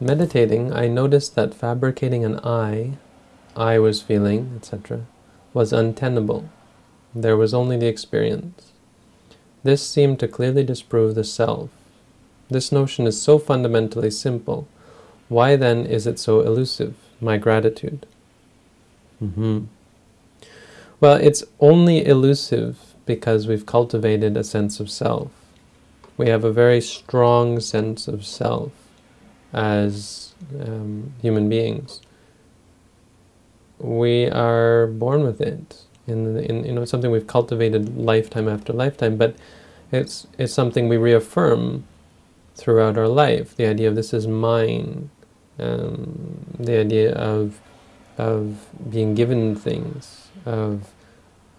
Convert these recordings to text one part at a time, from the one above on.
meditating, I noticed that fabricating an I, I was feeling, etc., was untenable. There was only the experience. This seemed to clearly disprove the self. This notion is so fundamentally simple. Why then is it so elusive? My gratitude. Mm -hmm. Well, it's only elusive because we've cultivated a sense of self. We have a very strong sense of self as um, human beings. We are born with it. In, in you know something we've cultivated lifetime after lifetime, but it's it's something we reaffirm throughout our life. The idea of this is mine, um, the idea of of being given things, of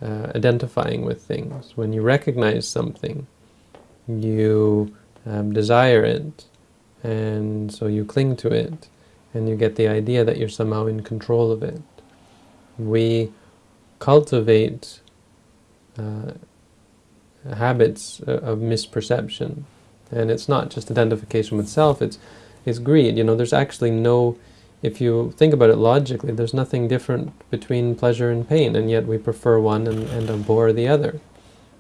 uh, identifying with things. When you recognize something, you um, desire it, and so you cling to it, and you get the idea that you're somehow in control of it. We cultivate uh, habits of misperception, and it's not just identification with self, it's, it's greed. You know, there's actually no, if you think about it logically, there's nothing different between pleasure and pain, and yet we prefer one and, and abhor the other.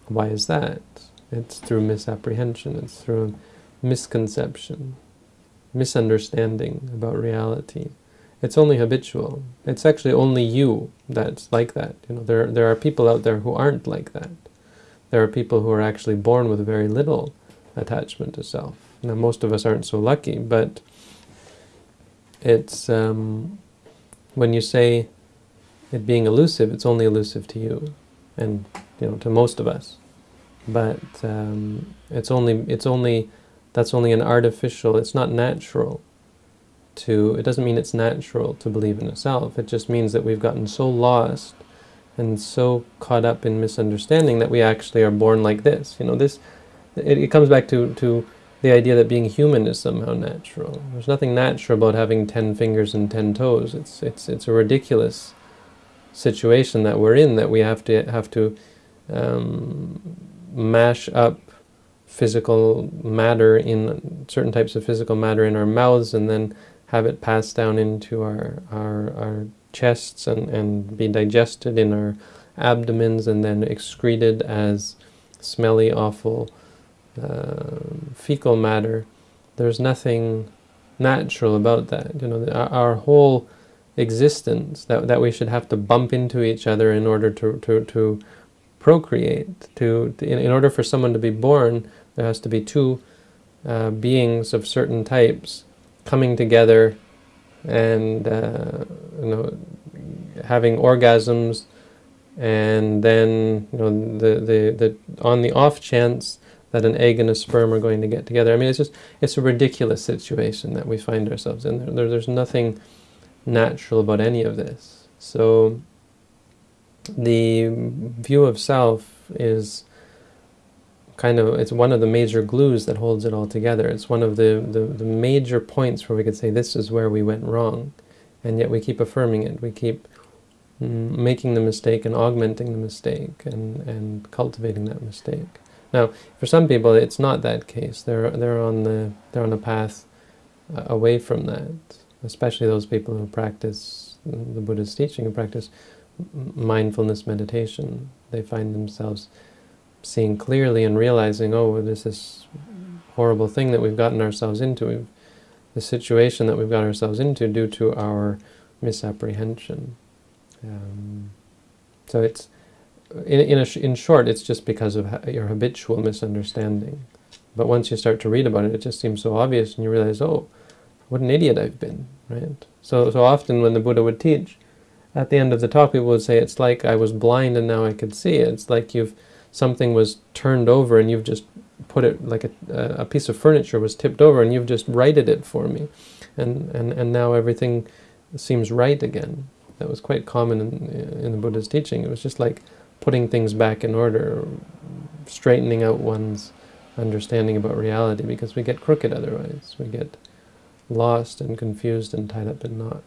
Why is that? It's through misapprehension, it's through misconception, misunderstanding about reality. It's only habitual. It's actually only you that's like that. You know, there, there are people out there who aren't like that. There are people who are actually born with very little attachment to self. Now, most of us aren't so lucky, but it's um, when you say it being elusive, it's only elusive to you, and you know to most of us. But um, it's only it's only that's only an artificial. It's not natural. To it doesn't mean it's natural to believe in a self. It just means that we've gotten so lost and so caught up in misunderstanding that we actually are born like this. You know, this it, it comes back to to the idea that being human is somehow natural. There's nothing natural about having ten fingers and ten toes. It's it's it's a ridiculous situation that we're in that we have to have to um, mash up physical matter in certain types of physical matter in our mouths and then have it pass down into our our, our chests and, and be digested in our abdomens and then excreted as smelly, awful uh, fecal matter. There's nothing natural about that. You know, our, our, whole existence, that, that we should have to bump into each other in order to, to, to procreate. To, in, in, order for someone to be born, there has to be two uh, beings of certain types coming together and uh, you know having orgasms and then you know the, the the on the off chance that an egg and a sperm are going to get together I mean it's just it's a ridiculous situation that we find ourselves in there, there's nothing natural about any of this so the view of self is kind of, it's one of the major glues that holds it all together. It's one of the, the, the, major points where we could say this is where we went wrong. And yet we keep affirming it. We keep making the mistake and augmenting the mistake and, and cultivating that mistake. Now, for some people, it's not that case. They're, they're, on, the, they're on a path uh, away from that, especially those people who practice the Buddha's teaching, who practice mindfulness meditation. They find themselves seeing clearly and realizing, oh, this is horrible thing that we've gotten ourselves into, the situation that we've got ourselves into due to our misapprehension. Um, so it's, in, in, a, in short, it's just because of your habitual misunderstanding. But once you start to read about it, it just seems so obvious, and you realize, oh, what an idiot I've been, right? So, so often when the Buddha would teach, at the end of the talk, people would say, it's like I was blind and now I could see. It's like you've something was turned over and you've just put it like a, a piece of furniture was tipped over and you've just righted it for me. And and and now everything seems right again. That was quite common in, in the Buddha's teaching. It was just like putting things back in order straightening out one's understanding about reality because we get crooked otherwise. We get lost and confused and tied up in knots